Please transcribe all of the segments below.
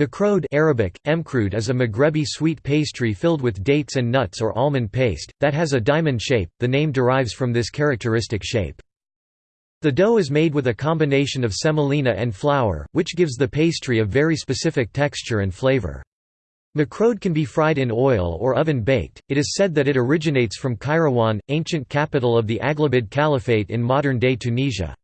Makrode Arabic, emkrud is a Maghrebi sweet pastry filled with dates and nuts or almond paste, that has a diamond shape, the name derives from this characteristic shape. The dough is made with a combination of semolina and flour, which gives the pastry a very specific texture and flavor. Makrode can be fried in oil or oven-baked. It is said that it originates from Kairouan, ancient capital of the Aghlabid Caliphate in modern-day Tunisia.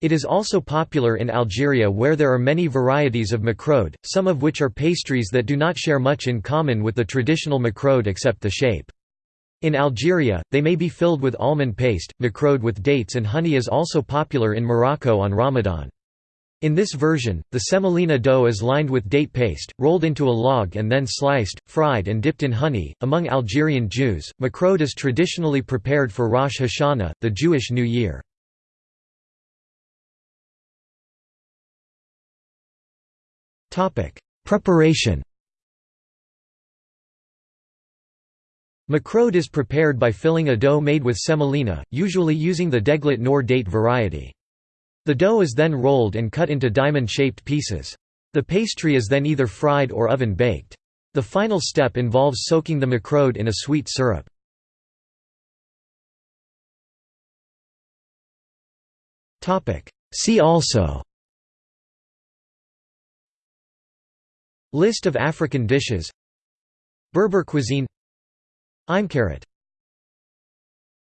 It is also popular in Algeria where there are many varieties of makrode, some of which are pastries that do not share much in common with the traditional makrode except the shape. In Algeria, they may be filled with almond paste. Makrode with dates and honey is also popular in Morocco on Ramadan. In this version, the semolina dough is lined with date paste, rolled into a log and then sliced, fried and dipped in honey. Among Algerian Jews, makrode is traditionally prepared for Rosh Hashanah, the Jewish New Year. Preparation Makrode is prepared by filling a dough made with semolina, usually using the deglet nour date variety. The dough is then rolled and cut into diamond-shaped pieces. The pastry is then either fried or oven-baked. The final step involves soaking the makrode in a sweet syrup. See also List of African dishes. Berber cuisine. Imqaret